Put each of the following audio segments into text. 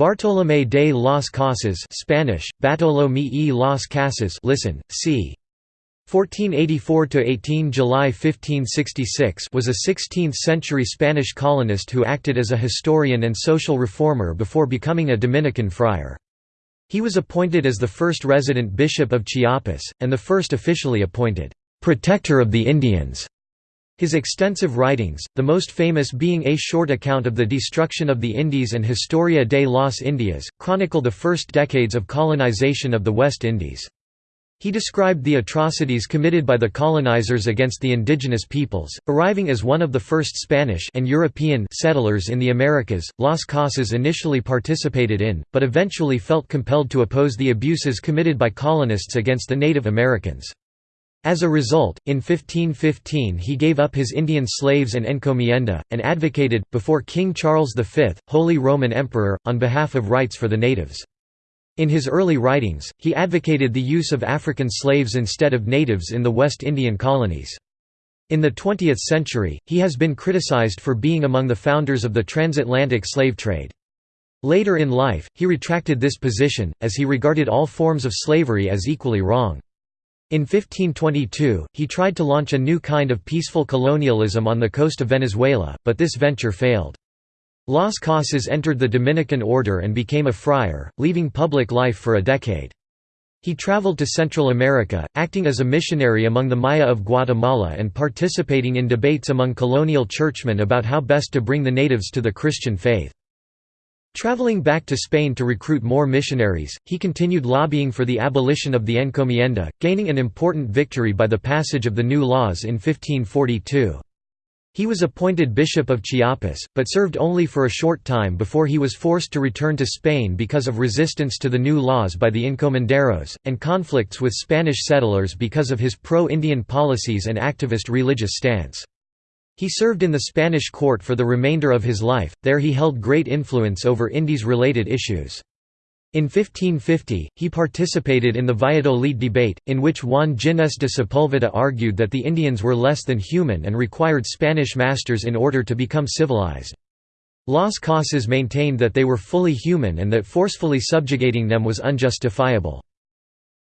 Bartolomé de las Casas Spanish, Bartolomé y las Casas listen, c. 1484–18 July 1566 was a 16th-century Spanish colonist who acted as a historian and social reformer before becoming a Dominican friar. He was appointed as the first resident bishop of Chiapas, and the first officially appointed «protector of the Indians» His extensive writings, the most famous being a short account of the destruction of the Indies and Historia de las Indias, chronicle the first decades of colonization of the West Indies. He described the atrocities committed by the colonizers against the indigenous peoples, arriving as one of the first Spanish and European settlers in the Americas. Las Casas initially participated in, but eventually felt compelled to oppose the abuses committed by colonists against the Native Americans. As a result, in 1515 he gave up his Indian slaves and encomienda, and advocated, before King Charles V, Holy Roman Emperor, on behalf of rights for the natives. In his early writings, he advocated the use of African slaves instead of natives in the West Indian colonies. In the 20th century, he has been criticized for being among the founders of the transatlantic slave trade. Later in life, he retracted this position, as he regarded all forms of slavery as equally wrong. In 1522, he tried to launch a new kind of peaceful colonialism on the coast of Venezuela, but this venture failed. Las Casas entered the Dominican order and became a friar, leaving public life for a decade. He traveled to Central America, acting as a missionary among the Maya of Guatemala and participating in debates among colonial churchmen about how best to bring the natives to the Christian faith. Traveling back to Spain to recruit more missionaries, he continued lobbying for the abolition of the encomienda, gaining an important victory by the passage of the new laws in 1542. He was appointed Bishop of Chiapas, but served only for a short time before he was forced to return to Spain because of resistance to the new laws by the encomenderos, and conflicts with Spanish settlers because of his pro-Indian policies and activist religious stance. He served in the Spanish court for the remainder of his life, there he held great influence over Indies-related issues. In 1550, he participated in the Valladolid debate, in which Juan Ginés de Sepúlveda argued that the Indians were less than human and required Spanish masters in order to become civilized. Las Casas maintained that they were fully human and that forcefully subjugating them was unjustifiable.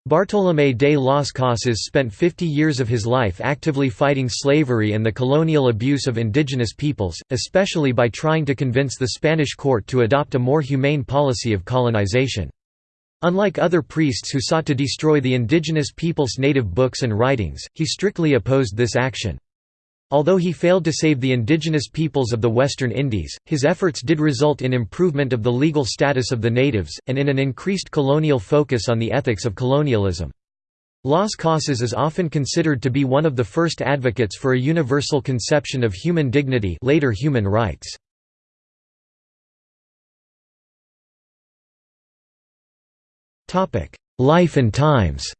Bartolomé de las Casas spent 50 years of his life actively fighting slavery and the colonial abuse of indigenous peoples, especially by trying to convince the Spanish court to adopt a more humane policy of colonization. Unlike other priests who sought to destroy the indigenous people's native books and writings, he strictly opposed this action. Although he failed to save the indigenous peoples of the Western Indies, his efforts did result in improvement of the legal status of the natives, and in an increased colonial focus on the ethics of colonialism. Las Casas is often considered to be one of the first advocates for a universal conception of human dignity later human rights. Life and times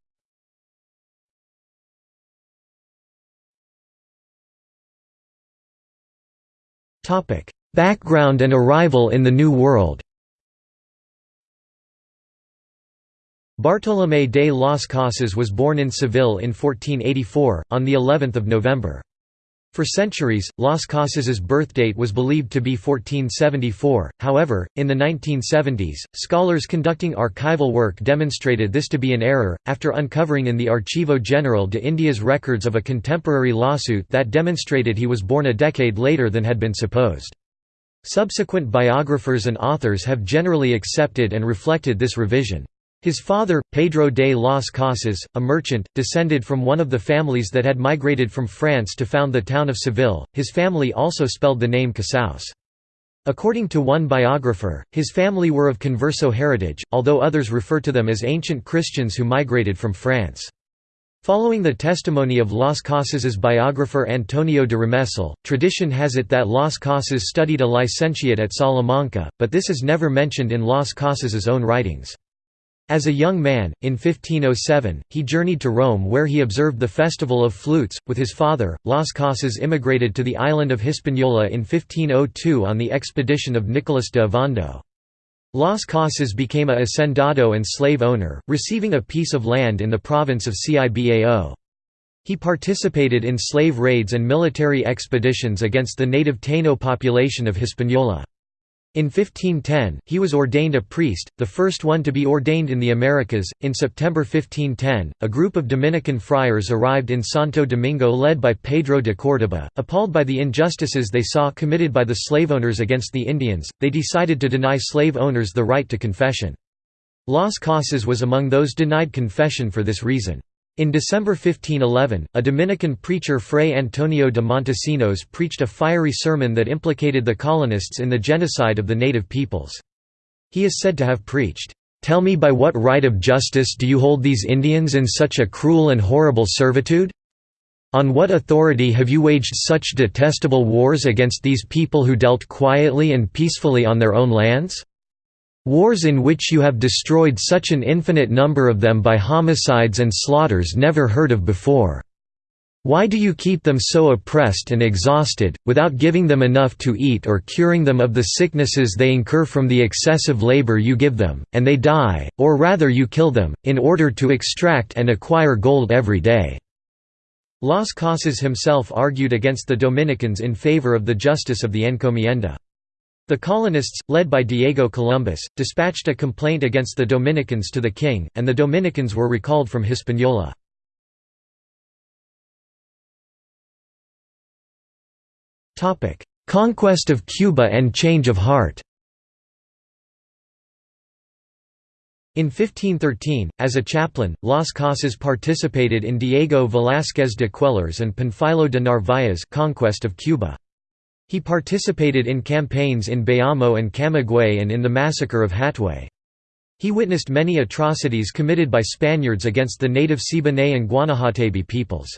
Topic: Background and arrival in the New World. Bartolomé de las Casas was born in Seville in 1484, on the 11th of November. For centuries, Las Casas's birthdate was believed to be 1474, however, in the 1970s, scholars conducting archival work demonstrated this to be an error, after uncovering in the Archivo General de India's records of a contemporary lawsuit that demonstrated he was born a decade later than had been supposed. Subsequent biographers and authors have generally accepted and reflected this revision. His father, Pedro de las Casas, a merchant, descended from one of the families that had migrated from France to found the town of Seville. His family also spelled the name Casaus. According to one biographer, his family were of Converso heritage, although others refer to them as ancient Christians who migrated from France. Following the testimony of Las Casas's biographer Antonio de Remesal, tradition has it that Las Casas studied a licentiate at Salamanca, but this is never mentioned in Las Casas's own writings. As a young man, in 1507, he journeyed to Rome where he observed the Festival of Flutes. With his father, Las Casas immigrated to the island of Hispaniola in 1502 on the expedition of Nicolas de Ovando. Las Casas became a hacendado and slave owner, receiving a piece of land in the province of Cibao. He participated in slave raids and military expeditions against the native Taino population of Hispaniola. In 1510, he was ordained a priest, the first one to be ordained in the Americas. In September 1510, a group of Dominican friars arrived in Santo Domingo led by Pedro de Córdoba. Appalled by the injustices they saw committed by the slave owners against the Indians, they decided to deny slave owners the right to confession. Las Casas was among those denied confession for this reason. In December 1511, a Dominican preacher Fray Antonio de Montesinos preached a fiery sermon that implicated the colonists in the genocide of the native peoples. He is said to have preached, "'Tell me by what right of justice do you hold these Indians in such a cruel and horrible servitude? On what authority have you waged such detestable wars against these people who dealt quietly and peacefully on their own lands?' Wars in which you have destroyed such an infinite number of them by homicides and slaughters never heard of before. Why do you keep them so oppressed and exhausted, without giving them enough to eat or curing them of the sicknesses they incur from the excessive labor you give them, and they die, or rather you kill them, in order to extract and acquire gold every day?" Las Casas himself argued against the Dominicans in favor of the justice of the encomienda. The colonists, led by Diego Columbus, dispatched a complaint against the Dominicans to the king, and the Dominicans were recalled from Hispaniola. Conquest of Cuba and change of heart In 1513, as a chaplain, Las Casas participated in Diego Velázquez de Cuéllar's and Panfilo de Narváez's conquest of Cuba. He participated in campaigns in Bayamo and Camagüey and in the massacre of Hatuey. He witnessed many atrocities committed by Spaniards against the native Siboney and Guanahatabey peoples.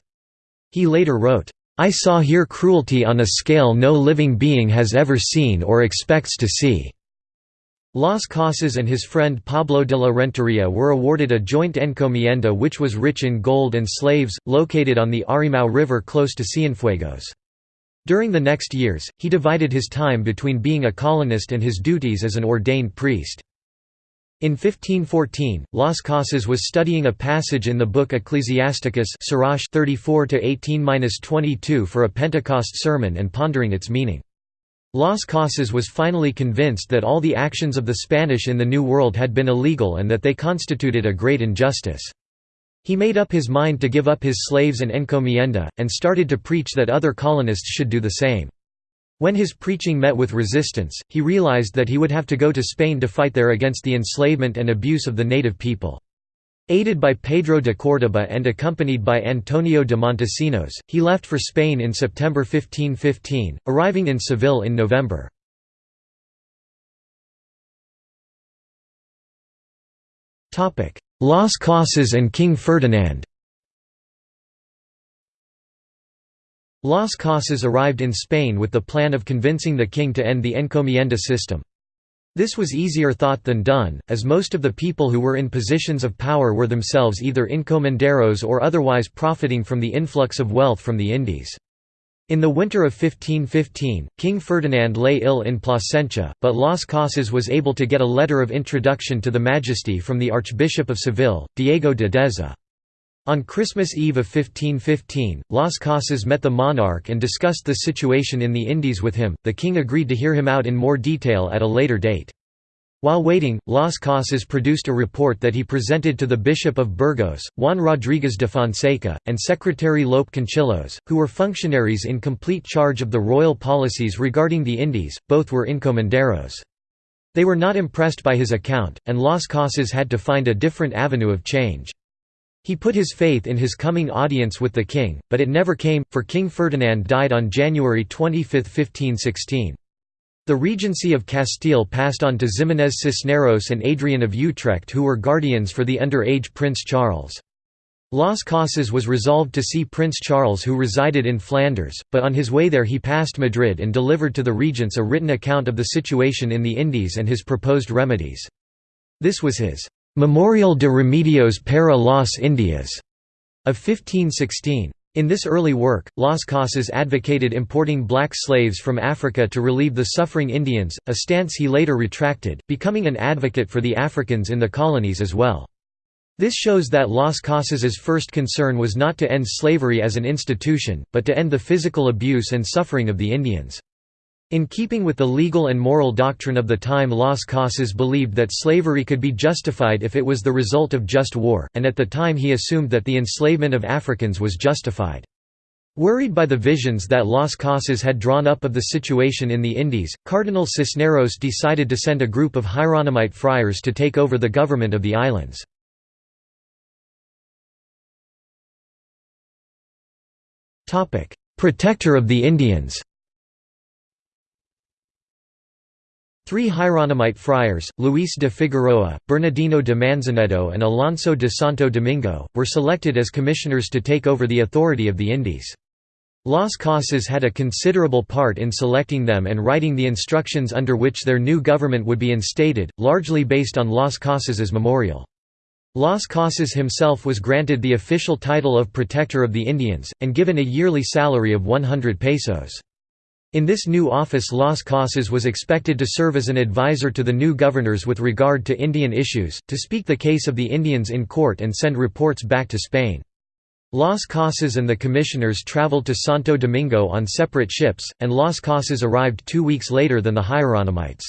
He later wrote, "'I saw here cruelty on a scale no living being has ever seen or expects to see.'" Las Casas and his friend Pablo de la Renteria were awarded a joint encomienda which was rich in gold and slaves, located on the Arimao River close to Cienfuegos. During the next years, he divided his time between being a colonist and his duties as an ordained priest. In 1514, Las Casas was studying a passage in the book Ecclesiasticus 34–18–22 for a Pentecost sermon and pondering its meaning. Las Casas was finally convinced that all the actions of the Spanish in the New World had been illegal and that they constituted a great injustice. He made up his mind to give up his slaves and encomienda, and started to preach that other colonists should do the same. When his preaching met with resistance, he realized that he would have to go to Spain to fight there against the enslavement and abuse of the native people. Aided by Pedro de Córdoba and accompanied by Antonio de Montesinos, he left for Spain in September 1515, arriving in Seville in November. Las Casas and King Ferdinand Las Casas arrived in Spain with the plan of convincing the king to end the encomienda system. This was easier thought than done, as most of the people who were in positions of power were themselves either encomenderos or otherwise profiting from the influx of wealth from the Indies. In the winter of 1515, King Ferdinand lay ill in Plasencia, but Las Casas was able to get a letter of introduction to the Majesty from the Archbishop of Seville, Diego de Deza. On Christmas Eve of 1515, Las Casas met the monarch and discussed the situation in the Indies with him. The king agreed to hear him out in more detail at a later date. While waiting, Las Casas produced a report that he presented to the Bishop of Burgos, Juan Rodríguez de Fonseca, and Secretary Lope Conchillos, who were functionaries in complete charge of the royal policies regarding the Indies, both were encomenderos. They were not impressed by his account, and Las Casas had to find a different avenue of change. He put his faith in his coming audience with the king, but it never came, for King Ferdinand died on January 25, 1516. The regency of Castile passed on to Ximenes Cisneros and Adrian of Utrecht who were guardians for the underage Prince Charles. Las Casas was resolved to see Prince Charles who resided in Flanders, but on his way there he passed Madrid and delivered to the regents a written account of the situation in the Indies and his proposed remedies. This was his «Memorial de Remedios para las Indias» of 1516. In this early work, Las Casas advocated importing black slaves from Africa to relieve the suffering Indians, a stance he later retracted, becoming an advocate for the Africans in the colonies as well. This shows that Las Casas's first concern was not to end slavery as an institution, but to end the physical abuse and suffering of the Indians. In keeping with the legal and moral doctrine of the time Las Casas believed that slavery could be justified if it was the result of just war, and at the time he assumed that the enslavement of Africans was justified. Worried by the visions that Las Casas had drawn up of the situation in the Indies, Cardinal Cisneros decided to send a group of Hieronymite friars to take over the government of the islands. Protector of the Indians Three Hieronymite friars, Luis de Figueroa, Bernardino de Manzanedo and Alonso de Santo Domingo, were selected as commissioners to take over the authority of the Indies. Las Casas had a considerable part in selecting them and writing the instructions under which their new government would be instated, largely based on Las Casas's memorial. Las Casas himself was granted the official title of Protector of the Indians, and given a yearly salary of 100 pesos. In this new office Las Casas was expected to serve as an advisor to the new governors with regard to Indian issues, to speak the case of the Indians in court and send reports back to Spain. Las Casas and the commissioners traveled to Santo Domingo on separate ships, and Las Casas arrived two weeks later than the Hieronymites.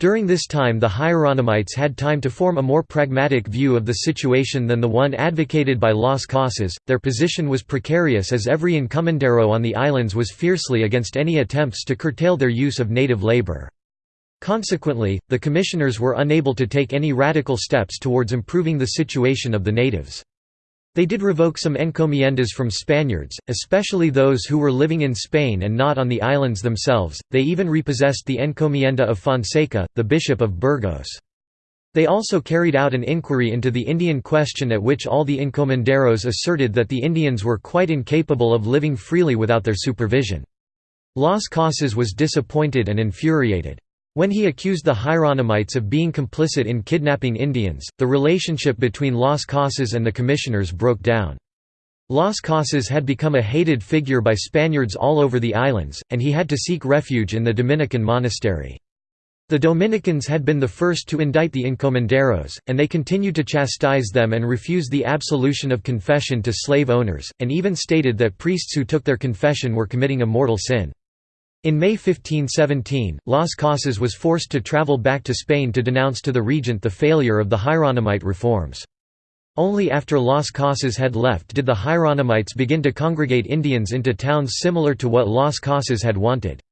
During this time the Hieronymites had time to form a more pragmatic view of the situation than the one advocated by Las Casas. Their position was precarious as every encomendero on the islands was fiercely against any attempts to curtail their use of native labor. Consequently, the commissioners were unable to take any radical steps towards improving the situation of the natives. They did revoke some encomiendas from Spaniards, especially those who were living in Spain and not on the islands themselves, they even repossessed the encomienda of Fonseca, the Bishop of Burgos. They also carried out an inquiry into the Indian question at which all the encomenderos asserted that the Indians were quite incapable of living freely without their supervision. Las Casas was disappointed and infuriated. When he accused the Hieronymites of being complicit in kidnapping Indians, the relationship between Las Casas and the commissioners broke down. Las Casas had become a hated figure by Spaniards all over the islands, and he had to seek refuge in the Dominican monastery. The Dominicans had been the first to indict the encomenderos, and they continued to chastise them and refuse the absolution of confession to slave owners, and even stated that priests who took their confession were committing a mortal sin. In May 1517, Las Casas was forced to travel back to Spain to denounce to the regent the failure of the Hieronymite reforms. Only after Las Casas had left did the Hieronymites begin to congregate Indians into towns similar to what Las Casas had wanted.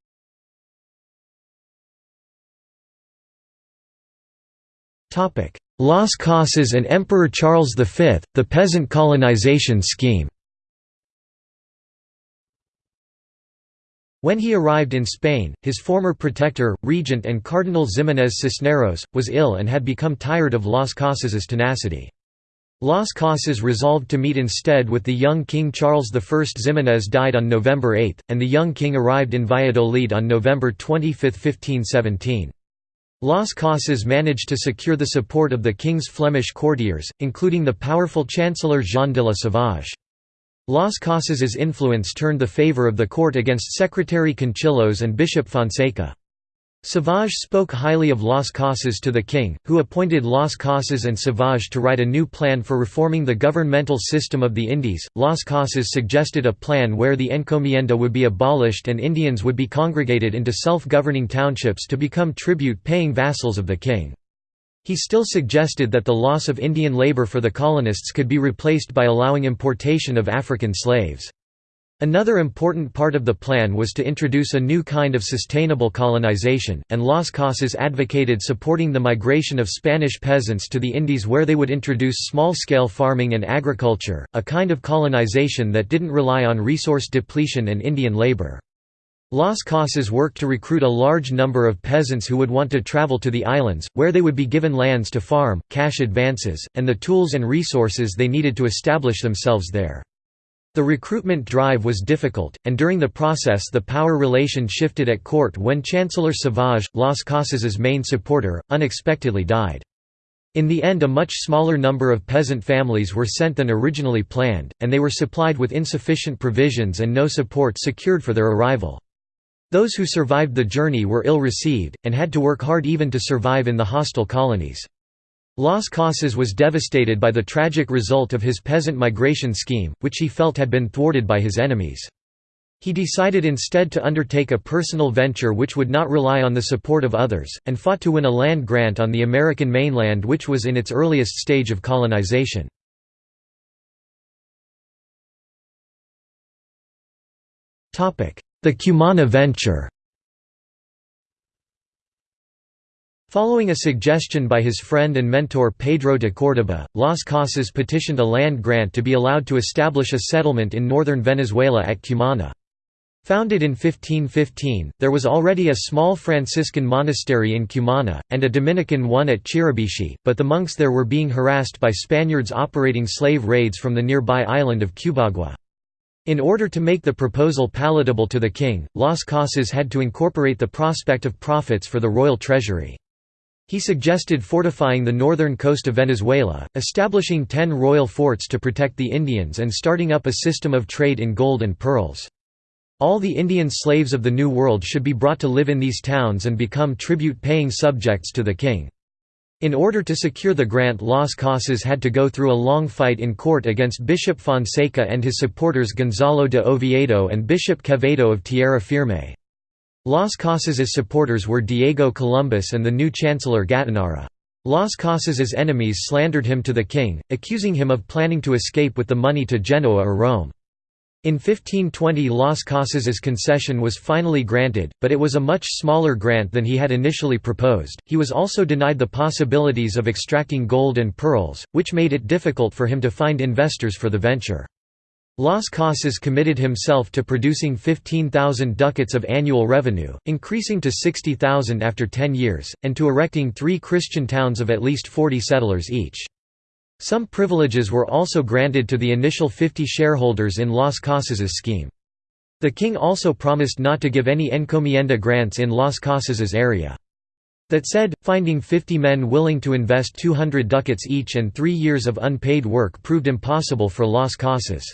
Las Casas and Emperor Charles V, the peasant colonization scheme When he arrived in Spain, his former protector, regent and Cardinal Ximénez Cisneros, was ill and had become tired of Las Casas's tenacity. Las Casas resolved to meet instead with the young King Charles I. Ximénez died on November 8, and the young king arrived in Valladolid on November 25, 1517. Las Casas managed to secure the support of the king's Flemish courtiers, including the powerful Chancellor Jean de la Sauvage. Las Casas's influence turned the favor of the court against Secretary Conchillos and Bishop Fonseca. Savage spoke highly of Las Casas to the king, who appointed Las Casas and Savage to write a new plan for reforming the governmental system of the Indies. Las Casas suggested a plan where the encomienda would be abolished and Indians would be congregated into self-governing townships to become tribute-paying vassals of the king. He still suggested that the loss of Indian labor for the colonists could be replaced by allowing importation of African slaves. Another important part of the plan was to introduce a new kind of sustainable colonization, and Las Casas advocated supporting the migration of Spanish peasants to the Indies where they would introduce small-scale farming and agriculture, a kind of colonization that didn't rely on resource depletion and Indian labor. Las Casas worked to recruit a large number of peasants who would want to travel to the islands, where they would be given lands to farm, cash advances, and the tools and resources they needed to establish themselves there. The recruitment drive was difficult, and during the process the power relation shifted at court when Chancellor Savage, Las Casas's main supporter, unexpectedly died. In the end a much smaller number of peasant families were sent than originally planned, and they were supplied with insufficient provisions and no support secured for their arrival. Those who survived the journey were ill received, and had to work hard even to survive in the hostile colonies. Las Casas was devastated by the tragic result of his peasant migration scheme, which he felt had been thwarted by his enemies. He decided instead to undertake a personal venture which would not rely on the support of others, and fought to win a land grant on the American mainland which was in its earliest stage of colonization. The Cumana venture Following a suggestion by his friend and mentor Pedro de Córdoba, Las Casas petitioned a land grant to be allowed to establish a settlement in northern Venezuela at Cumana. Founded in 1515, there was already a small Franciscan monastery in Cumana, and a Dominican one at Chiribichi, but the monks there were being harassed by Spaniards operating slave raids from the nearby island of Cubagua. In order to make the proposal palatable to the king, Las Casas had to incorporate the prospect of profits for the royal treasury. He suggested fortifying the northern coast of Venezuela, establishing ten royal forts to protect the Indians and starting up a system of trade in gold and pearls. All the Indian slaves of the New World should be brought to live in these towns and become tribute-paying subjects to the king. In order to secure the grant Las Casas had to go through a long fight in court against Bishop Fonseca and his supporters Gonzalo de Oviedo and Bishop Quevedo of Tierra Firme. Las Casas's supporters were Diego Columbus and the new chancellor Gattinara. Las Casas's enemies slandered him to the king, accusing him of planning to escape with the money to Genoa or Rome. In 1520 Las Casas's concession was finally granted, but it was a much smaller grant than he had initially proposed. He was also denied the possibilities of extracting gold and pearls, which made it difficult for him to find investors for the venture. Las Casas committed himself to producing 15,000 ducats of annual revenue, increasing to 60,000 after 10 years, and to erecting three Christian towns of at least 40 settlers each. Some privileges were also granted to the initial 50 shareholders in Las Casas's scheme. The king also promised not to give any encomienda grants in Las Casas's area. That said, finding 50 men willing to invest 200 ducats each and three years of unpaid work proved impossible for Las Casas.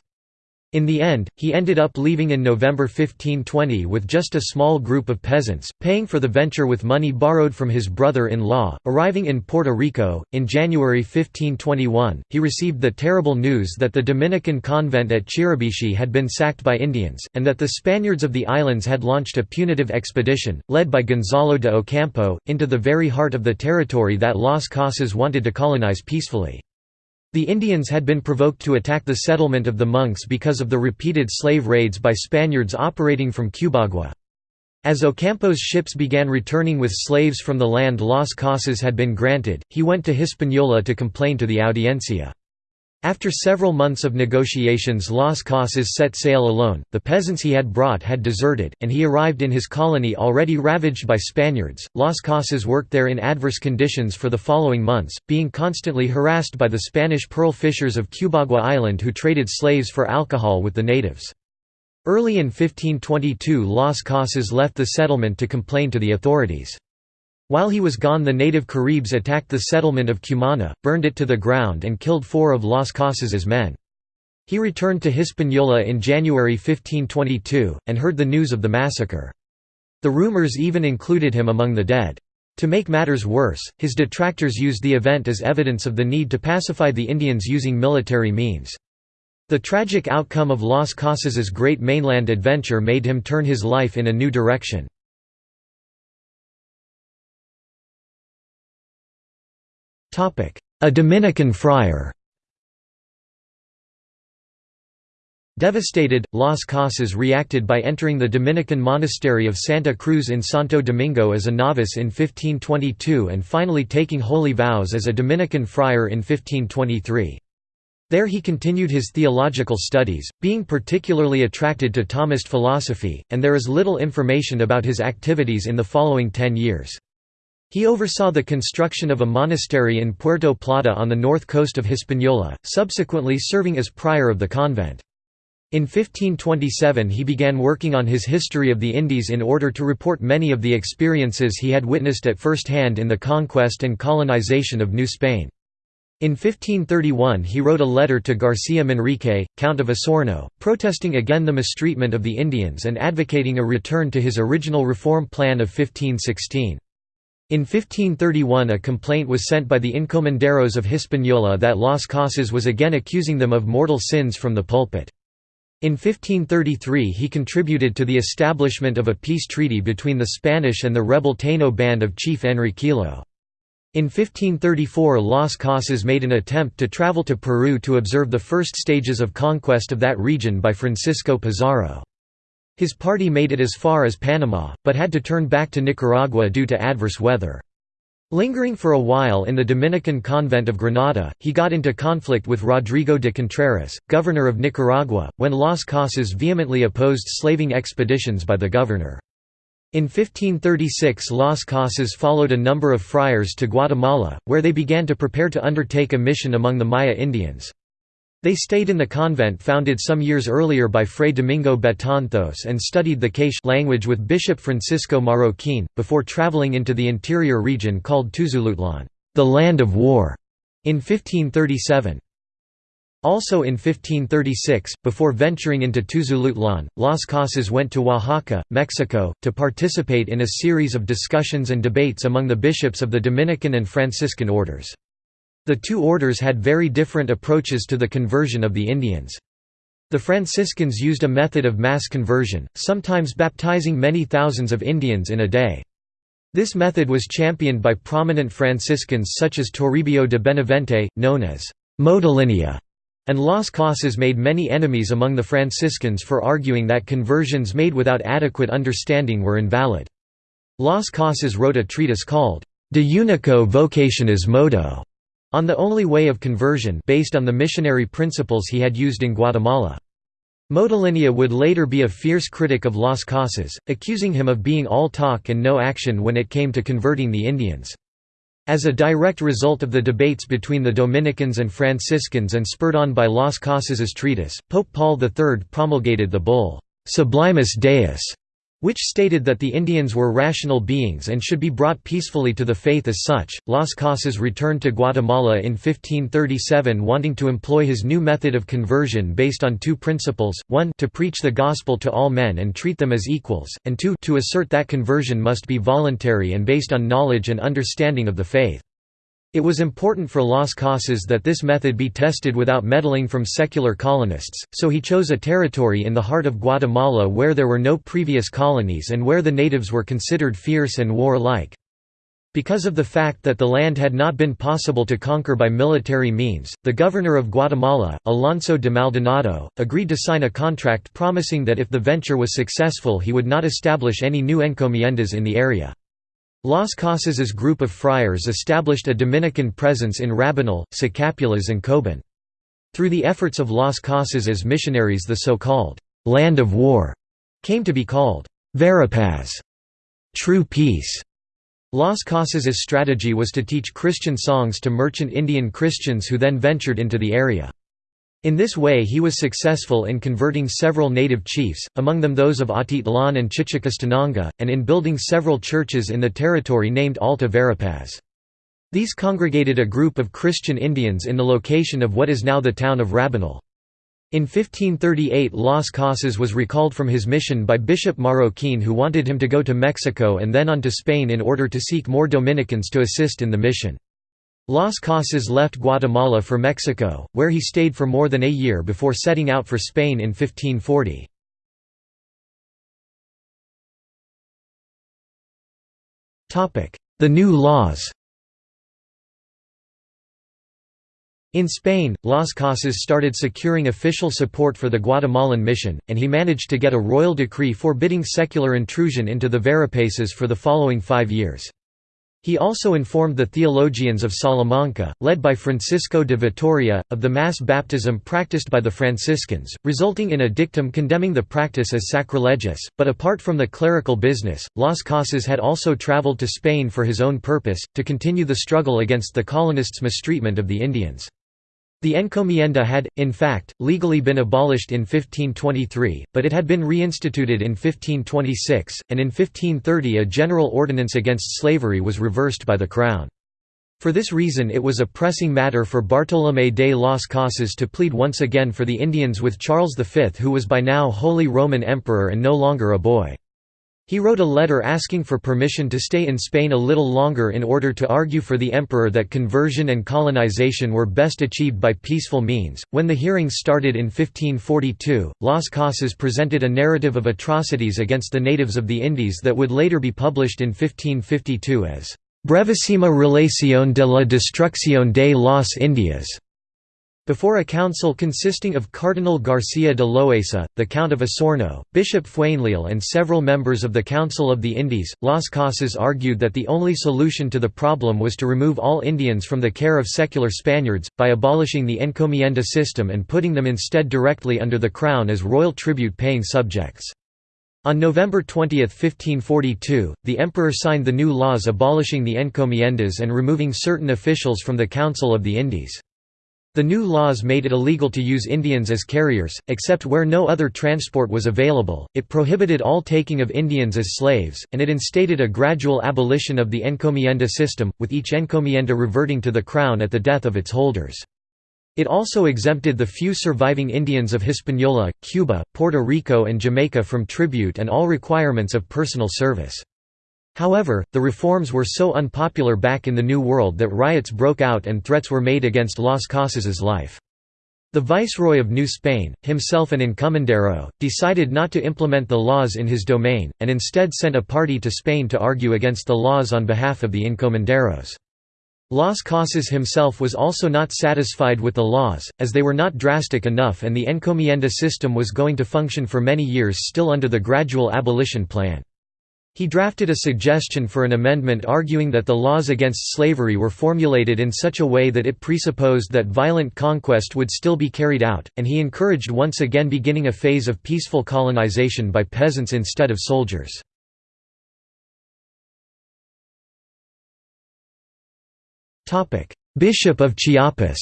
In the end, he ended up leaving in November 1520 with just a small group of peasants, paying for the venture with money borrowed from his brother-in-law. Arriving in Puerto Rico, in January 1521, he received the terrible news that the Dominican convent at Chiribichi had been sacked by Indians, and that the Spaniards of the islands had launched a punitive expedition, led by Gonzalo de Ocampo, into the very heart of the territory that Las Casas wanted to colonize peacefully. The Indians had been provoked to attack the settlement of the monks because of the repeated slave raids by Spaniards operating from Cubagua. As Ocampo's ships began returning with slaves from the land Las Casas had been granted, he went to Hispaniola to complain to the Audiencia. After several months of negotiations Las Casas set sail alone, the peasants he had brought had deserted, and he arrived in his colony already ravaged by Spaniards. Las Casas worked there in adverse conditions for the following months, being constantly harassed by the Spanish pearl fishers of Cubagua Island who traded slaves for alcohol with the natives. Early in 1522 Las Casas left the settlement to complain to the authorities. While he was gone the native Caribs attacked the settlement of Cumana, burned it to the ground and killed four of Las Casas's men. He returned to Hispaniola in January 1522, and heard the news of the massacre. The rumors even included him among the dead. To make matters worse, his detractors used the event as evidence of the need to pacify the Indians using military means. The tragic outcome of Las Casas's great mainland adventure made him turn his life in a new direction. A Dominican friar Devastated, Las Casas reacted by entering the Dominican monastery of Santa Cruz in Santo Domingo as a novice in 1522 and finally taking holy vows as a Dominican friar in 1523. There he continued his theological studies, being particularly attracted to Thomist philosophy, and there is little information about his activities in the following ten years. He oversaw the construction of a monastery in Puerto Plata on the north coast of Hispaniola, subsequently serving as prior of the convent. In 1527 he began working on his History of the Indies in order to report many of the experiences he had witnessed at first hand in the conquest and colonization of New Spain. In 1531 he wrote a letter to Garcia Manrique, Count of Osorno, protesting again the mistreatment of the Indians and advocating a return to his original reform plan of 1516. In 1531 a complaint was sent by the encomenderos of Hispaniola that Las Casas was again accusing them of mortal sins from the pulpit. In 1533 he contributed to the establishment of a peace treaty between the Spanish and the rebel Taino band of Chief Enriquillo. In 1534 Las Casas made an attempt to travel to Peru to observe the first stages of conquest of that region by Francisco Pizarro. His party made it as far as Panama, but had to turn back to Nicaragua due to adverse weather. Lingering for a while in the Dominican convent of Granada, he got into conflict with Rodrigo de Contreras, governor of Nicaragua, when Las Casas vehemently opposed slaving expeditions by the governor. In 1536 Las Casas followed a number of friars to Guatemala, where they began to prepare to undertake a mission among the Maya Indians. They stayed in the convent founded some years earlier by Fray Domingo Betanzos and studied the Quiche language with Bishop Francisco Marroquin, before traveling into the interior region called Tuzulutlan the land of war", in 1537. Also in 1536, before venturing into Tuzulutlan, Las Casas went to Oaxaca, Mexico, to participate in a series of discussions and debates among the bishops of the Dominican and Franciscan orders. The two orders had very different approaches to the conversion of the Indians. The Franciscans used a method of mass conversion, sometimes baptizing many thousands of Indians in a day. This method was championed by prominent Franciscans such as Toribio de Benavente, known as Motolinia, and Las Casas made many enemies among the Franciscans for arguing that conversions made without adequate understanding were invalid. Las Casas wrote a treatise called De Unico Vocationis Modo on the only way of conversion based on the missionary principles he had used in Guatemala. Motolinia would later be a fierce critic of Las Casas, accusing him of being all talk and no action when it came to converting the Indians. As a direct result of the debates between the Dominicans and Franciscans and spurred on by Las Casas's treatise, Pope Paul III promulgated the bull, Sublimis Deus, which stated that the Indians were rational beings and should be brought peacefully to the faith as such. Las Casas returned to Guatemala in 1537 wanting to employ his new method of conversion based on two principles, one to preach the gospel to all men and treat them as equals, and two to assert that conversion must be voluntary and based on knowledge and understanding of the faith. It was important for Las Casas that this method be tested without meddling from secular colonists, so he chose a territory in the heart of Guatemala where there were no previous colonies and where the natives were considered fierce and war-like. Because of the fact that the land had not been possible to conquer by military means, the governor of Guatemala, Alonso de Maldonado, agreed to sign a contract promising that if the venture was successful he would not establish any new encomiendas in the area. Las Casas's group of friars established a Dominican presence in Rabinal, Sacapulas and Coban. Through the efforts of Las Casas's missionaries the so-called «land of war» came to be called «Verapaz» true peace. Las Casas's strategy was to teach Christian songs to merchant Indian Christians who then ventured into the area. In this way he was successful in converting several native chiefs, among them those of Atitlan and Chichicastenango, and in building several churches in the territory named Alta Verapaz. These congregated a group of Christian Indians in the location of what is now the town of Rabinal. In 1538 Las Casas was recalled from his mission by Bishop Marroquin who wanted him to go to Mexico and then on to Spain in order to seek more Dominicans to assist in the mission. Las Casas left Guatemala for Mexico, where he stayed for more than a year before setting out for Spain in 1540. The new laws In Spain, Las Casas started securing official support for the Guatemalan mission, and he managed to get a royal decree forbidding secular intrusion into the Verapaces for the following five years. He also informed the theologians of Salamanca, led by Francisco de Vitoria, of the mass baptism practiced by the Franciscans, resulting in a dictum condemning the practice as sacrilegious. But apart from the clerical business, Las Casas had also traveled to Spain for his own purpose, to continue the struggle against the colonists' mistreatment of the Indians. The encomienda had, in fact, legally been abolished in 1523, but it had been reinstituted in 1526, and in 1530 a general ordinance against slavery was reversed by the Crown. For this reason it was a pressing matter for Bartolomé de las Casas to plead once again for the Indians with Charles V who was by now Holy Roman Emperor and no longer a boy. He wrote a letter asking for permission to stay in Spain a little longer in order to argue for the emperor that conversion and colonization were best achieved by peaceful means. When the hearings started in 1542, Las Casas presented a narrative of atrocities against the natives of the Indies that would later be published in 1552 as Brevísima relación de la destrucción de las Indias. Before a council consisting of Cardinal García de Loaysa, the Count of Osorno, Bishop Fuenleal and several members of the Council of the Indies, Las Casas argued that the only solution to the problem was to remove all Indians from the care of secular Spaniards, by abolishing the encomienda system and putting them instead directly under the crown as royal tribute-paying subjects. On November 20, 1542, the emperor signed the new laws abolishing the encomiendas and removing certain officials from the Council of the Indies. The new laws made it illegal to use Indians as carriers, except where no other transport was available, it prohibited all taking of Indians as slaves, and it instated a gradual abolition of the encomienda system, with each encomienda reverting to the crown at the death of its holders. It also exempted the few surviving Indians of Hispaniola, Cuba, Puerto Rico and Jamaica from tribute and all requirements of personal service. However, the reforms were so unpopular back in the New World that riots broke out and threats were made against Las Casas's life. The Viceroy of New Spain, himself an encomendero, decided not to implement the laws in his domain, and instead sent a party to Spain to argue against the laws on behalf of the encomenderos. Las Casas himself was also not satisfied with the laws, as they were not drastic enough and the encomienda system was going to function for many years still under the gradual abolition plan. He drafted a suggestion for an amendment arguing that the laws against slavery were formulated in such a way that it presupposed that violent conquest would still be carried out, and he encouraged once again beginning a phase of peaceful colonization by peasants instead of soldiers. Bishop of Chiapas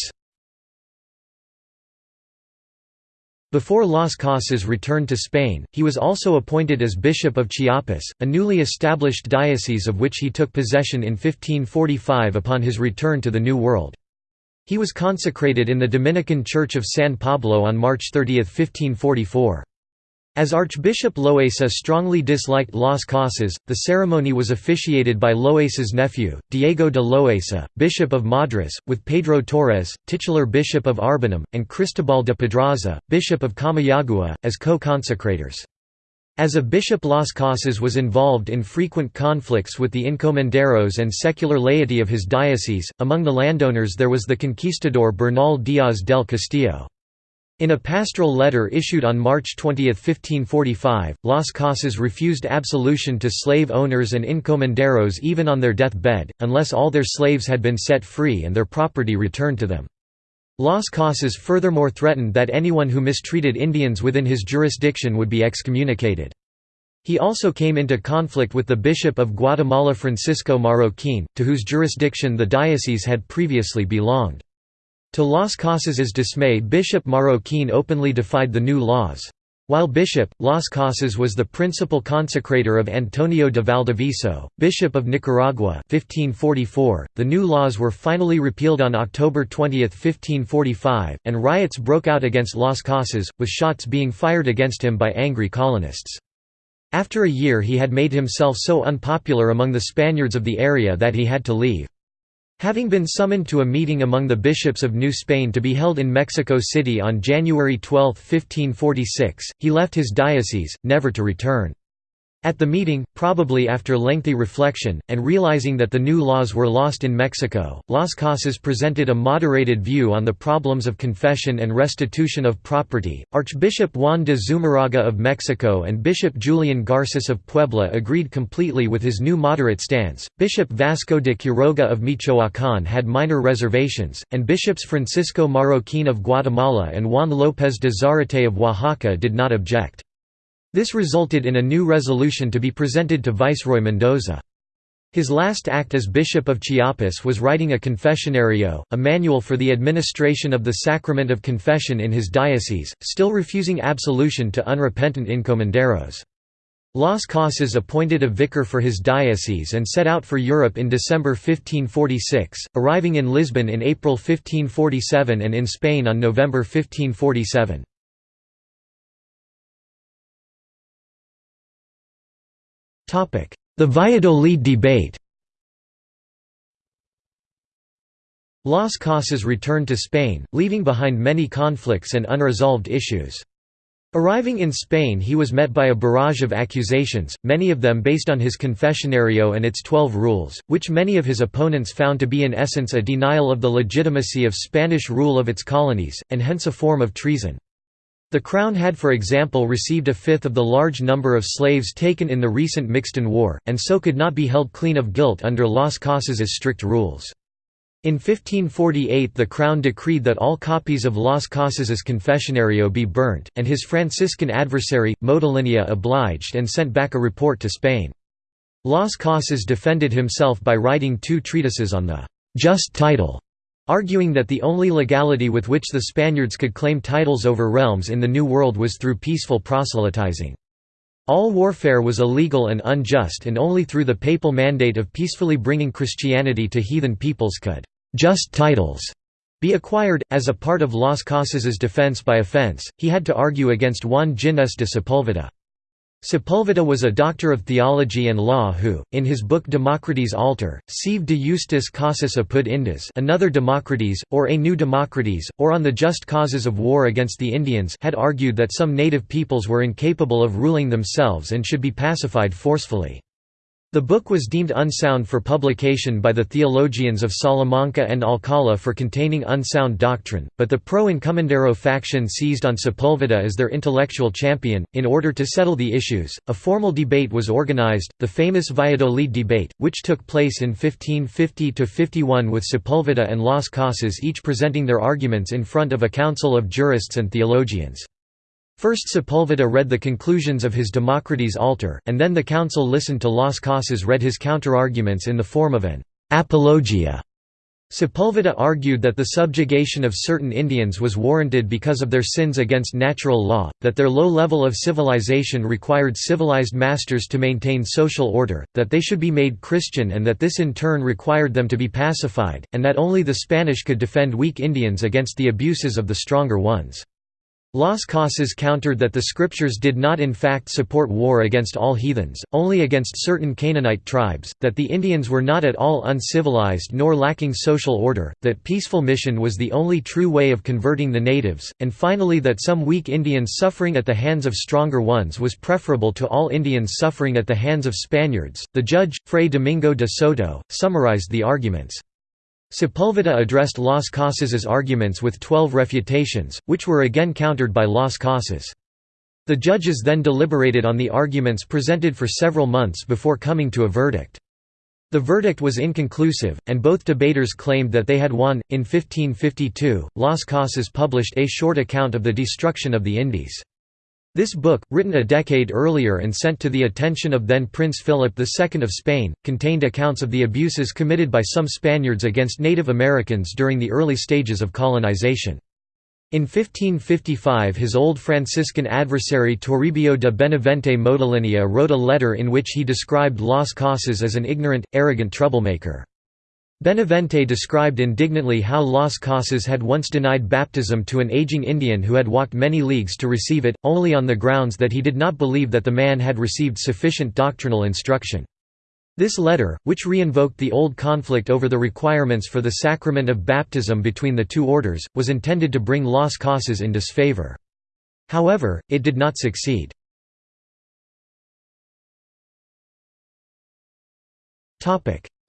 Before Las Casas returned to Spain, he was also appointed as Bishop of Chiapas, a newly established diocese of which he took possession in 1545 upon his return to the New World. He was consecrated in the Dominican Church of San Pablo on March 30, 1544. As Archbishop Loaysa strongly disliked Las Casas, the ceremony was officiated by Loaysa's nephew, Diego de Loaysa, Bishop of Madras, with Pedro Torres, titular Bishop of Arbanum, and Cristobal de Pedraza, Bishop of Comayagua, as co-consecrators. As a bishop Las Casas was involved in frequent conflicts with the encomenderos and secular laity of his diocese, among the landowners there was the conquistador Bernal Díaz del Castillo. In a pastoral letter issued on March 20, 1545, Las Casas refused absolution to slave owners and encomenderos even on their death-bed, unless all their slaves had been set free and their property returned to them. Las Casas furthermore threatened that anyone who mistreated Indians within his jurisdiction would be excommunicated. He also came into conflict with the Bishop of Guatemala Francisco Marroquin, to whose jurisdiction the diocese had previously belonged. To Las Casas's dismay Bishop Marroquin openly defied the new laws. While bishop, Las Casas was the principal consecrator of Antonio de Valdivieso, Bishop of Nicaragua 1544. .The new laws were finally repealed on October 20, 1545, and riots broke out against Las Casas, with shots being fired against him by angry colonists. After a year he had made himself so unpopular among the Spaniards of the area that he had to leave. Having been summoned to a meeting among the bishops of New Spain to be held in Mexico City on January 12, 1546, he left his diocese, never to return. At the meeting, probably after lengthy reflection, and realizing that the new laws were lost in Mexico, Las Casas presented a moderated view on the problems of confession and restitution of property. Archbishop Juan de Zumarraga of Mexico and Bishop Julian Garces of Puebla agreed completely with his new moderate stance. Bishop Vasco de Quiroga of Michoacán had minor reservations, and bishops Francisco Marroquin of Guatemala and Juan López de Zarate of Oaxaca did not object. This resulted in a new resolution to be presented to Viceroy Mendoza. His last act as Bishop of Chiapas was writing a confessionario, a manual for the administration of the sacrament of confession in his diocese, still refusing absolution to unrepentant encomenderos. Las Casas appointed a vicar for his diocese and set out for Europe in December 1546, arriving in Lisbon in April 1547 and in Spain on November 1547. The Valladolid debate Las Casas returned to Spain, leaving behind many conflicts and unresolved issues. Arriving in Spain he was met by a barrage of accusations, many of them based on his confessionario and its Twelve Rules, which many of his opponents found to be in essence a denial of the legitimacy of Spanish rule of its colonies, and hence a form of treason. The Crown had for example received a fifth of the large number of slaves taken in the recent Mixton War, and so could not be held clean of guilt under Las Casas's strict rules. In 1548 the Crown decreed that all copies of Las Casas's Confessionario be burnt, and his Franciscan adversary, Motolinia obliged and sent back a report to Spain. Las Casas defended himself by writing two treatises on the «just title», arguing that the only legality with which the Spaniards could claim titles over realms in the New World was through peaceful proselytizing. All warfare was illegal and unjust and only through the papal mandate of peacefully bringing Christianity to heathen peoples could just titles be acquired. As a part of Las Casas's defense by offense, he had to argue against Juan Ginés de Sepulveda. Sepulveda was a doctor of theology and law who, in his book Democrates Alter, sive de justis casas apud Indes another Democrates, or a new Democrates, or on the just causes of war against the Indians had argued that some native peoples were incapable of ruling themselves and should be pacified forcefully. The book was deemed unsound for publication by the theologians of Salamanca and Alcala for containing unsound doctrine, but the pro-encomendero faction seized on Sepulveda as their intellectual champion. In order to settle the issues, a formal debate was organized, the famous Valladolid debate, which took place in 1550–51 with Sepulveda and Las Casas each presenting their arguments in front of a council of jurists and theologians. First Sepulveda read the conclusions of his Democrates Alter, and then the council listened to Las Casas read his counterarguments in the form of an apologia. Sepulveda argued that the subjugation of certain Indians was warranted because of their sins against natural law, that their low level of civilization required civilized masters to maintain social order, that they should be made Christian and that this in turn required them to be pacified, and that only the Spanish could defend weak Indians against the abuses of the stronger ones. Las Casas countered that the scriptures did not in fact support war against all heathens, only against certain Canaanite tribes, that the Indians were not at all uncivilized nor lacking social order, that peaceful mission was the only true way of converting the natives, and finally that some weak Indians suffering at the hands of stronger ones was preferable to all Indians suffering at the hands of Spaniards. The judge, Fray Domingo de Soto, summarized the arguments. Sepulveda addressed Las Casas's arguments with twelve refutations, which were again countered by Las Casas. The judges then deliberated on the arguments presented for several months before coming to a verdict. The verdict was inconclusive, and both debaters claimed that they had won. In 1552, Las Casas published a short account of the destruction of the Indies. This book, written a decade earlier and sent to the attention of then Prince Philip II of Spain, contained accounts of the abuses committed by some Spaniards against Native Americans during the early stages of colonization. In 1555 his old Franciscan adversary Toribio de Benavente Motolinia wrote a letter in which he described Las Casas as an ignorant, arrogant troublemaker. Benavente described indignantly how Las Casas had once denied baptism to an aging Indian who had walked many leagues to receive it, only on the grounds that he did not believe that the man had received sufficient doctrinal instruction. This letter, which re-invoked the old conflict over the requirements for the sacrament of baptism between the two orders, was intended to bring Las Casas in disfavor. However, it did not succeed.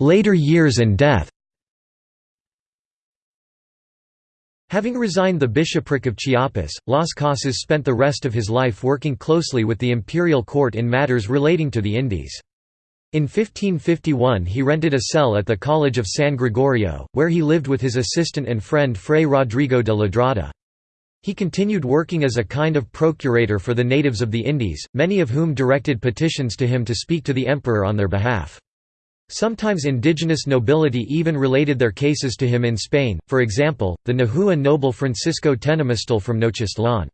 Later years and death Having resigned the bishopric of Chiapas, Las Casas spent the rest of his life working closely with the imperial court in matters relating to the Indies. In 1551 he rented a cell at the College of San Gregorio, where he lived with his assistant and friend Fray Rodrigo de Ladrada. He continued working as a kind of procurator for the natives of the Indies, many of whom directed petitions to him to speak to the emperor on their behalf. Sometimes indigenous nobility even related their cases to him in Spain, for example, the Nahua noble Francisco Tenamaztle from Nochistlán.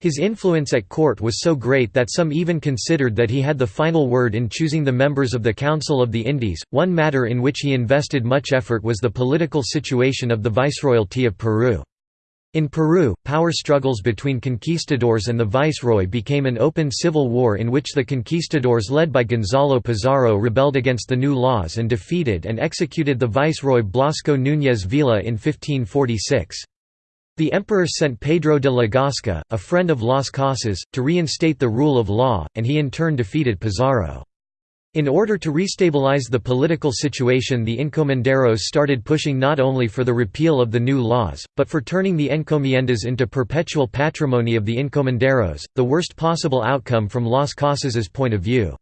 His influence at court was so great that some even considered that he had the final word in choosing the members of the Council of the Indies. One matter in which he invested much effort was the political situation of the Viceroyalty of Peru. In Peru, power struggles between conquistadors and the viceroy became an open civil war in which the conquistadors led by Gonzalo Pizarro rebelled against the new laws and defeated and executed the viceroy Blasco Núñez Vela in 1546. The emperor sent Pedro de la Gasca, a friend of Las Casas, to reinstate the rule of law, and he in turn defeated Pizarro. In order to restabilize the political situation the encomenderos started pushing not only for the repeal of the new laws, but for turning the encomiendas into perpetual patrimony of the encomenderos, the worst possible outcome from Las Casas's point of view.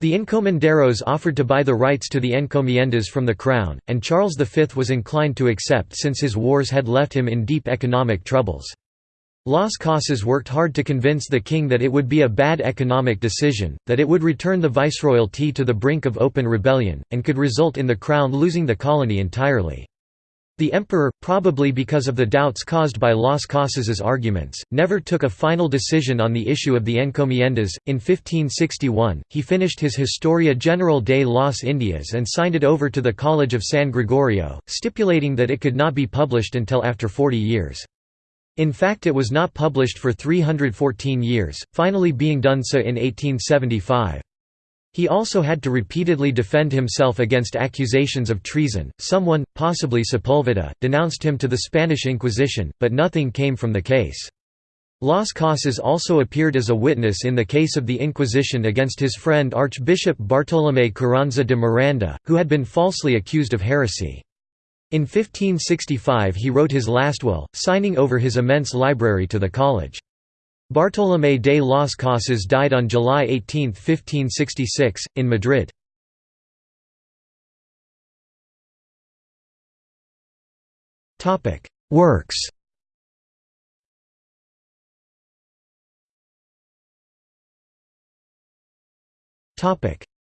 The encomenderos offered to buy the rights to the encomiendas from the crown, and Charles V was inclined to accept since his wars had left him in deep economic troubles. Las Casas worked hard to convince the king that it would be a bad economic decision, that it would return the viceroyalty to the brink of open rebellion, and could result in the crown losing the colony entirely. The emperor, probably because of the doubts caused by Las Casas's arguments, never took a final decision on the issue of the encomiendas. In 1561, he finished his Historia General de las Indias and signed it over to the College of San Gregorio, stipulating that it could not be published until after 40 years. In fact it was not published for 314 years, finally being done so in 1875. He also had to repeatedly defend himself against accusations of treason. Someone, possibly Sepulveda, denounced him to the Spanish Inquisition, but nothing came from the case. Las Casas also appeared as a witness in the case of the Inquisition against his friend Archbishop Bartolomé Carranza de Miranda, who had been falsely accused of heresy. In 1565 he wrote his last will, signing over his immense library to the college. Bartolomé de las Casas died on July 18, 1566, in Madrid. Works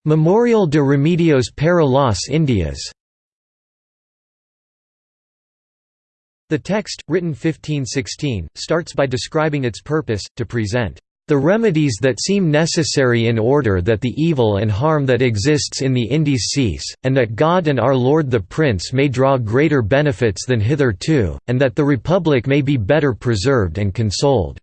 Memorial de Remedios para las Indias The text, written 1516, starts by describing its purpose, to present the remedies that seem necessary in order that the evil and harm that exists in the Indies cease, and that God and our Lord the Prince may draw greater benefits than hitherto, and that the Republic may be better preserved and consoled."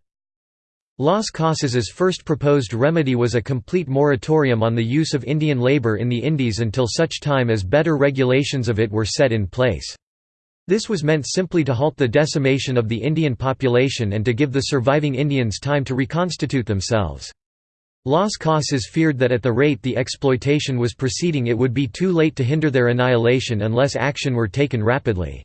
Las Casas's first proposed remedy was a complete moratorium on the use of Indian labor in the Indies until such time as better regulations of it were set in place. This was meant simply to halt the decimation of the Indian population and to give the surviving Indians time to reconstitute themselves. Las Casas feared that at the rate the exploitation was proceeding it would be too late to hinder their annihilation unless action were taken rapidly.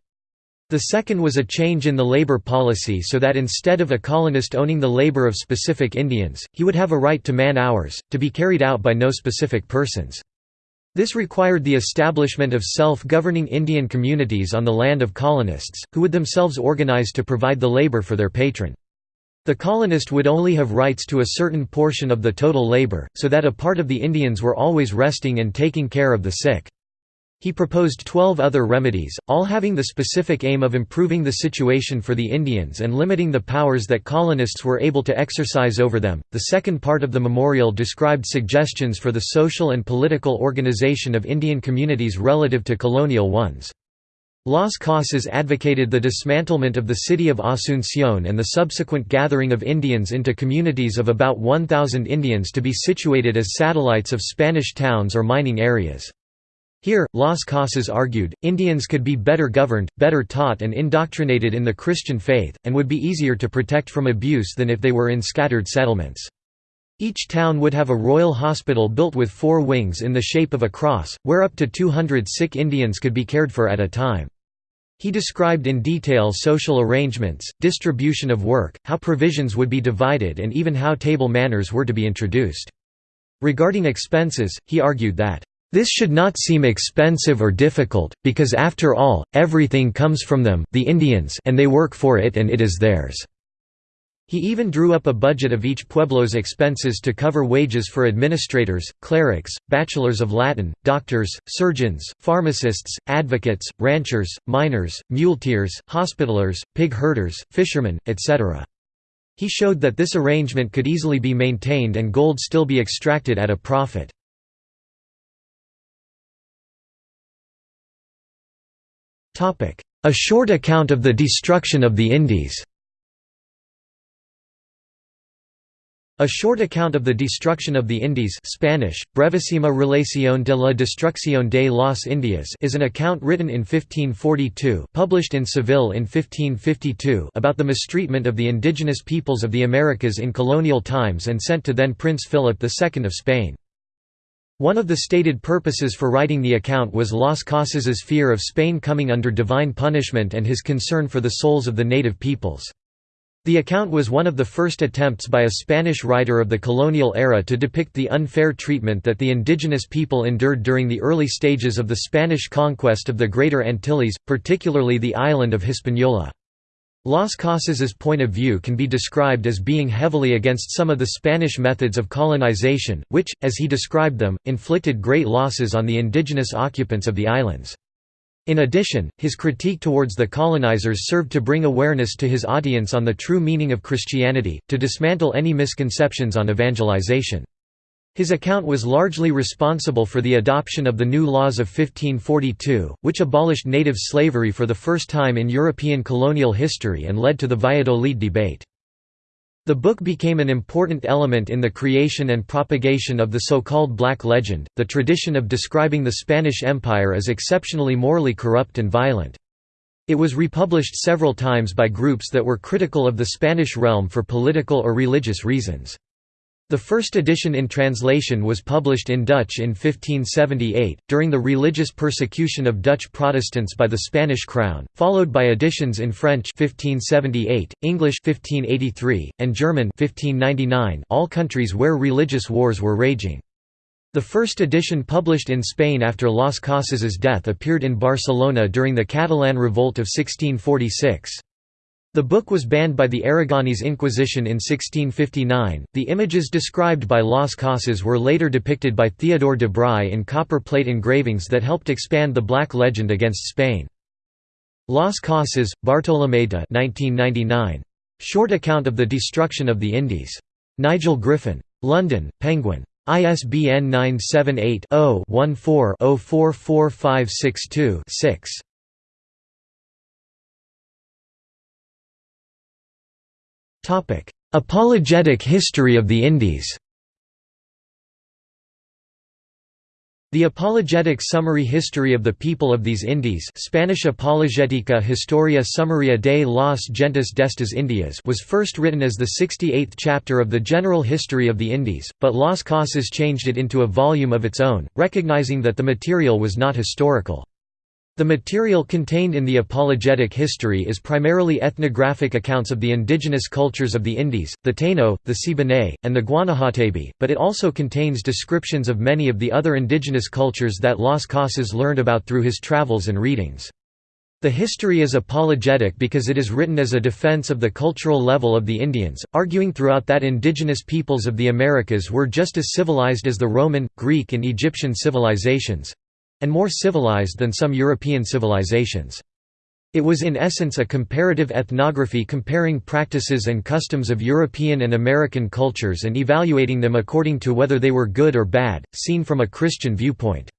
The second was a change in the labor policy so that instead of a colonist owning the labor of specific Indians, he would have a right to man-hours, to be carried out by no specific persons. This required the establishment of self-governing Indian communities on the land of colonists, who would themselves organize to provide the labor for their patron. The colonist would only have rights to a certain portion of the total labor, so that a part of the Indians were always resting and taking care of the sick. He proposed twelve other remedies, all having the specific aim of improving the situation for the Indians and limiting the powers that colonists were able to exercise over them. The second part of the memorial described suggestions for the social and political organization of Indian communities relative to colonial ones. Las Casas advocated the dismantlement of the city of Asunción and the subsequent gathering of Indians into communities of about 1,000 Indians to be situated as satellites of Spanish towns or mining areas. Here, Las Casas argued, Indians could be better governed, better taught and indoctrinated in the Christian faith, and would be easier to protect from abuse than if they were in scattered settlements. Each town would have a royal hospital built with four wings in the shape of a cross, where up to 200 sick Indians could be cared for at a time. He described in detail social arrangements, distribution of work, how provisions would be divided and even how table manners were to be introduced. Regarding expenses, he argued that this should not seem expensive or difficult, because after all, everything comes from them the Indians and they work for it and it is theirs. He even drew up a budget of each pueblo's expenses to cover wages for administrators, clerics, bachelors of Latin, doctors, surgeons, pharmacists, advocates, ranchers, miners, muleteers, hospitalers, pig herders, fishermen, etc. He showed that this arrangement could easily be maintained and gold still be extracted at a profit. A Short Account of the Destruction of the Indies. A short account of the destruction of the Indies Spanish, Brevísima relación de la destrucción de las Indias is an account written in 1542 published in Seville in 1552 about the mistreatment of the indigenous peoples of the Americas in colonial times and sent to then Prince Philip II of Spain. One of the stated purposes for writing the account was Las Casas's fear of Spain coming under divine punishment and his concern for the souls of the native peoples. The account was one of the first attempts by a Spanish writer of the colonial era to depict the unfair treatment that the indigenous people endured during the early stages of the Spanish conquest of the Greater Antilles, particularly the island of Hispaniola. Las Casas's point of view can be described as being heavily against some of the Spanish methods of colonization, which, as he described them, inflicted great losses on the indigenous occupants of the islands. In addition, his critique towards the colonizers served to bring awareness to his audience on the true meaning of Christianity, to dismantle any misconceptions on evangelization. His account was largely responsible for the adoption of the new laws of 1542, which abolished native slavery for the first time in European colonial history and led to the Valladolid debate. The book became an important element in the creation and propagation of the so-called Black Legend, the tradition of describing the Spanish Empire as exceptionally morally corrupt and violent. It was republished several times by groups that were critical of the Spanish realm for political or religious reasons. The first edition in translation was published in Dutch in 1578, during the religious persecution of Dutch Protestants by the Spanish crown, followed by editions in French 1578, English 1583, and German 1599 all countries where religious wars were raging. The first edition published in Spain after Las Casas's death appeared in Barcelona during the Catalan Revolt of 1646. The book was banned by the Aragonese Inquisition in 1659. The images described by Las Casas were later depicted by Theodore de Bry in copper plate engravings that helped expand the Black legend against Spain. Las Casas, Bartolomé de 1999. Short account of the destruction of the Indies. Nigel Griffin. London, Penguin. ISBN 978 0 14 044562 6. Apologetic history of the Indies The apologetic summary history of the people of these Indies Spanish Apologética Historia Summaria de las Gentes destas Indias was first written as the 68th chapter of the General History of the Indies, but Las Casas changed it into a volume of its own, recognizing that the material was not historical. The material contained in the apologetic history is primarily ethnographic accounts of the indigenous cultures of the Indies, the Taino, the Siboney, and the Guanahatabey, but it also contains descriptions of many of the other indigenous cultures that Las Casas learned about through his travels and readings. The history is apologetic because it is written as a defense of the cultural level of the Indians, arguing throughout that indigenous peoples of the Americas were just as civilized as the Roman, Greek and Egyptian civilizations, and more civilized than some European civilizations. It was in essence a comparative ethnography comparing practices and customs of European and American cultures and evaluating them according to whether they were good or bad, seen from a Christian viewpoint.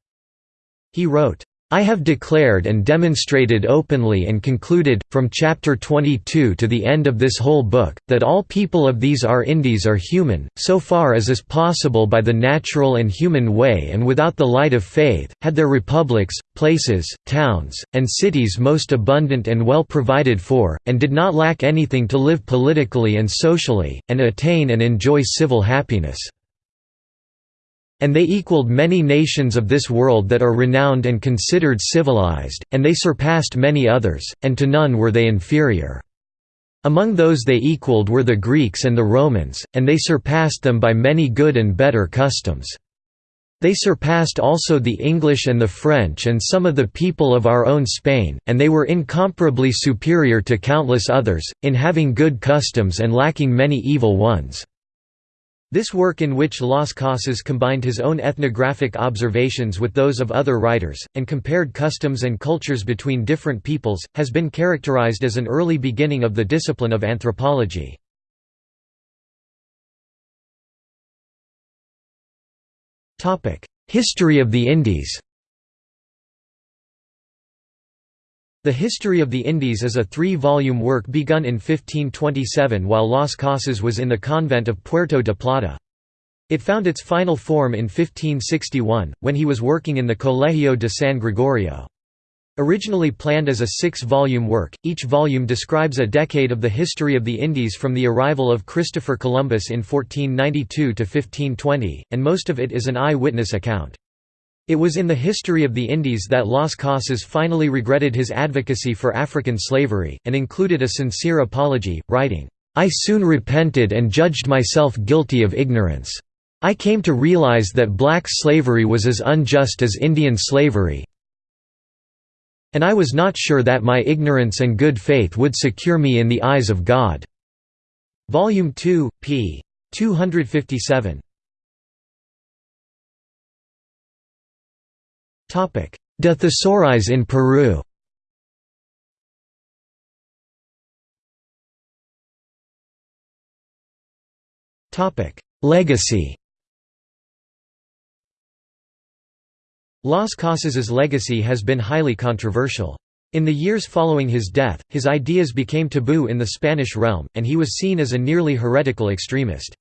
He wrote, I have declared and demonstrated openly and concluded, from chapter 22 to the end of this whole book, that all people of these our Indies are human, so far as is possible by the natural and human way and without the light of faith, had their republics, places, towns, and cities most abundant and well provided for, and did not lack anything to live politically and socially, and attain and enjoy civil happiness. And they equaled many nations of this world that are renowned and considered civilized, and they surpassed many others, and to none were they inferior. Among those they equaled were the Greeks and the Romans, and they surpassed them by many good and better customs. They surpassed also the English and the French and some of the people of our own Spain, and they were incomparably superior to countless others, in having good customs and lacking many evil ones. This work in which Las Casas combined his own ethnographic observations with those of other writers, and compared customs and cultures between different peoples, has been characterized as an early beginning of the discipline of anthropology. History of the Indies The History of the Indies is a three-volume work begun in 1527 while Las Casas was in the convent of Puerto de Plata. It found its final form in 1561, when he was working in the Colegio de San Gregorio. Originally planned as a six-volume work, each volume describes a decade of the history of the Indies from the arrival of Christopher Columbus in 1492 to 1520, and most of it is an eye-witness account. It was in the history of the Indies that Las Casas finally regretted his advocacy for African slavery, and included a sincere apology, writing, "'I soon repented and judged myself guilty of ignorance. I came to realize that black slavery was as unjust as Indian slavery, and I was not sure that my ignorance and good faith would secure me in the eyes of God." Volume 2, p. 257. De Thesauris in Peru Legacy Las Casas's legacy has been highly controversial. In the years following his death, his ideas became taboo in the Spanish realm, and he was seen as a nearly heretical extremist.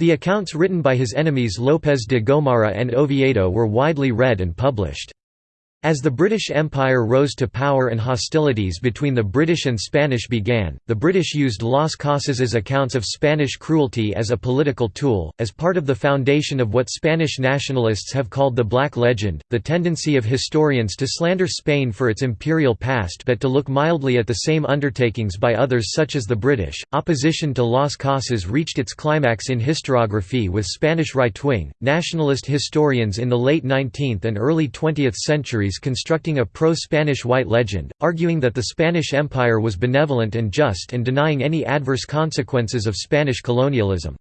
The accounts written by his enemies López de Gomara and Oviedo were widely read and published. As the British Empire rose to power and hostilities between the British and Spanish began, the British used Las Casas's accounts of Spanish cruelty as a political tool, as part of the foundation of what Spanish nationalists have called the Black Legend, the tendency of historians to slander Spain for its imperial past but to look mildly at the same undertakings by others such as the British. Opposition to Las Casas reached its climax in historiography with Spanish right-wing, nationalist historians in the late 19th and early 20th centuries constructing a pro-Spanish white legend, arguing that the Spanish Empire was benevolent and just and denying any adverse consequences of Spanish colonialism.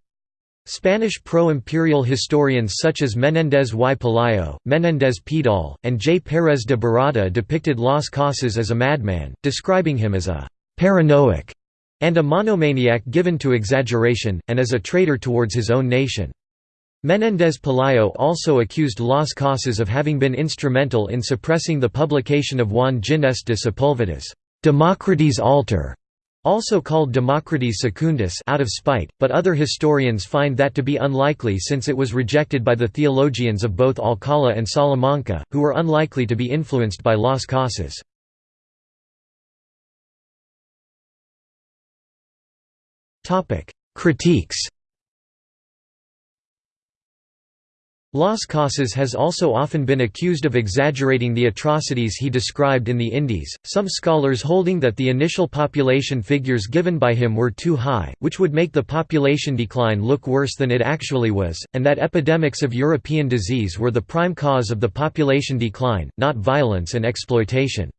Spanish pro-imperial historians such as Menéndez y Pelayo, Menéndez Pidal, and J. Pérez de Barradas depicted Las Casas as a madman, describing him as a «paranoic» and a monomaniac given to exaggeration, and as a traitor towards his own nation. Menéndez Pelayo also accused Las Casas of having been instrumental in suppressing the publication of Juan Ginés de Sepúlveda's Democrates Alter, also called Democrates Secundus out of spite, but other historians find that to be unlikely since it was rejected by the theologians of both Alcala and Salamanca, who were unlikely to be influenced by Las Casas. Critiques Las Casas has also often been accused of exaggerating the atrocities he described in the Indies, some scholars holding that the initial population figures given by him were too high, which would make the population decline look worse than it actually was, and that epidemics of European disease were the prime cause of the population decline, not violence and exploitation.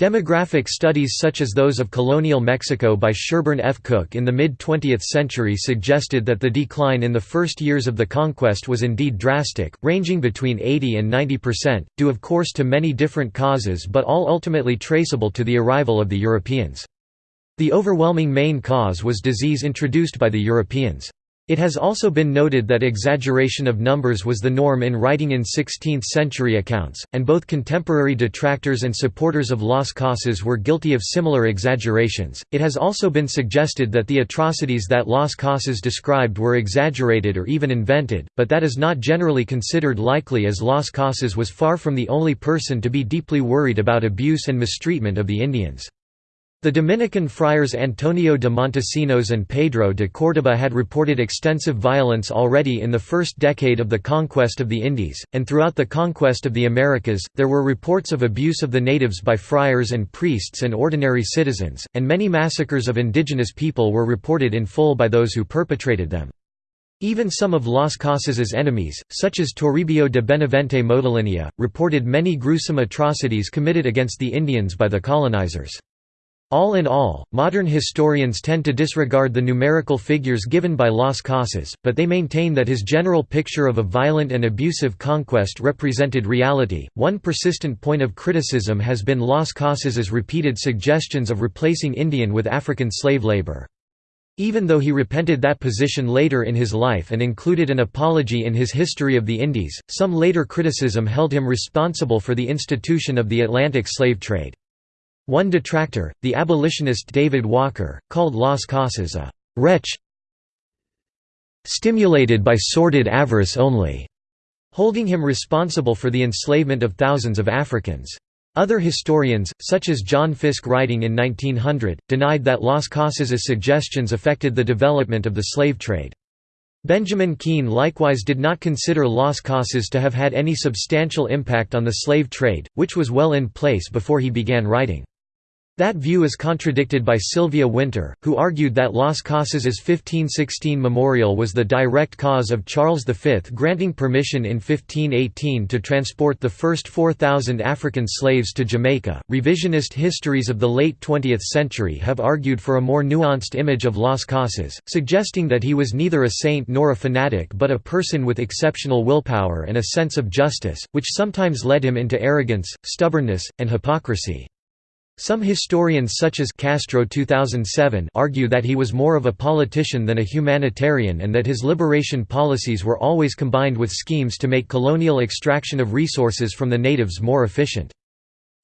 Demographic studies such as those of colonial Mexico by Sherburne F. Cook in the mid-20th century suggested that the decline in the first years of the conquest was indeed drastic, ranging between 80 and 90 percent, due of course to many different causes but all ultimately traceable to the arrival of the Europeans. The overwhelming main cause was disease introduced by the Europeans. It has also been noted that exaggeration of numbers was the norm in writing in 16th-century accounts, and both contemporary detractors and supporters of Las Casas were guilty of similar exaggerations. It has also been suggested that the atrocities that Las Casas described were exaggerated or even invented, but that is not generally considered likely as Las Casas was far from the only person to be deeply worried about abuse and mistreatment of the Indians. The Dominican friars Antonio de Montesinos and Pedro de Córdoba had reported extensive violence already in the first decade of the conquest of the Indies, and throughout the conquest of the Americas, there were reports of abuse of the natives by friars and priests and ordinary citizens, and many massacres of indigenous people were reported in full by those who perpetrated them. Even some of Las Casas's enemies, such as Toribio de Benavente Motolinia, reported many gruesome atrocities committed against the Indians by the colonizers. All in all, modern historians tend to disregard the numerical figures given by Las Casas, but they maintain that his general picture of a violent and abusive conquest represented reality. One persistent point of criticism has been Las Casas's repeated suggestions of replacing Indian with African slave labor. Even though he repented that position later in his life and included an apology in his History of the Indies, some later criticism held him responsible for the institution of the Atlantic slave trade. One detractor, the abolitionist David Walker, called Las Casas a «wretch stimulated by sordid avarice only», holding him responsible for the enslavement of thousands of Africans. Other historians, such as John Fiske writing in 1900, denied that Las Casas's suggestions affected the development of the slave trade. Benjamin Keen likewise did not consider Las Casas to have had any substantial impact on the slave trade, which was well in place before he began writing. That view is contradicted by Sylvia Wynter, who argued that Las Casas's 1516 memorial was the direct cause of Charles V granting permission in 1518 to transport the first 4,000 African slaves to Jamaica. Revisionist histories of the late 20th century have argued for a more nuanced image of Las Casas, suggesting that he was neither a saint nor a fanatic but a person with exceptional willpower and a sense of justice, which sometimes led him into arrogance, stubbornness, and hypocrisy. Some historians such as Castro 2007 argue that he was more of a politician than a humanitarian and that his liberation policies were always combined with schemes to make colonial extraction of resources from the natives more efficient.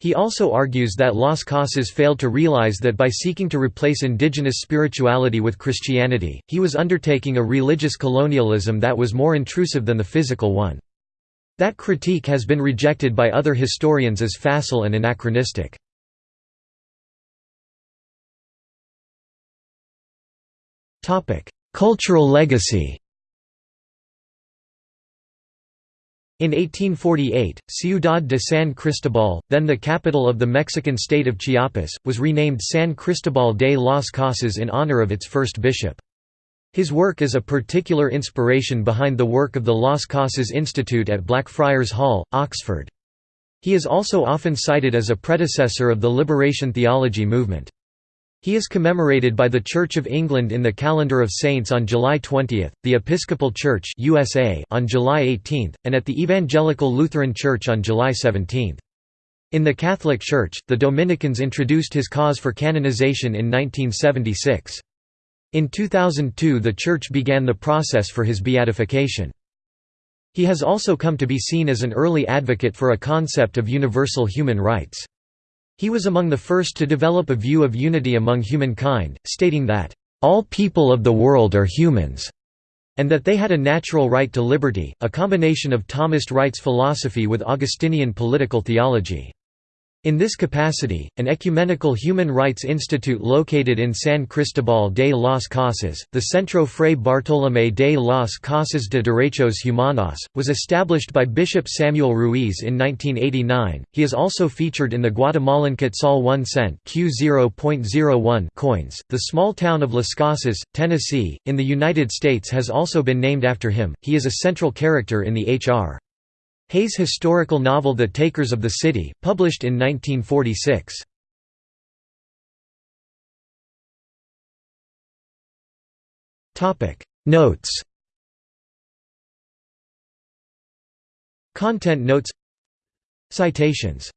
He also argues that Las Casas failed to realize that by seeking to replace indigenous spirituality with Christianity, he was undertaking a religious colonialism that was more intrusive than the physical one. That critique has been rejected by other historians as facile and anachronistic. Cultural legacy In 1848, Ciudad de San Cristobal, then the capital of the Mexican state of Chiapas, was renamed San Cristobal de las Casas in honor of its first bishop. His work is a particular inspiration behind the work of the Las Casas Institute at Blackfriars Hall, Oxford. He is also often cited as a predecessor of the liberation theology movement. He is commemorated by the Church of England in the Calendar of Saints on July 20, the Episcopal Church USA on July 18, and at the Evangelical Lutheran Church on July 17. In the Catholic Church, the Dominicans introduced his cause for canonization in 1976. In 2002 the Church began the process for his beatification. He has also come to be seen as an early advocate for a concept of universal human rights. He was among the first to develop a view of unity among humankind, stating that, "...all people of the world are humans," and that they had a natural right to liberty, a combination of Thomist rights philosophy with Augustinian political theology. In this capacity, an ecumenical human rights institute located in San Cristobal de las Casas, the Centro Fray Bartolomé de las Casas de Derechos Humanos, was established by Bishop Samuel Ruiz in 1989. He is also featured in the Guatemalan Quetzal 1 cent Q0.01 coins. The small town of Las Casas, Tennessee, in the United States has also been named after him. He is a central character in the H.R. Hayes' historical novel The Takers of the City, published in 1946. Notes. Content notes. Citations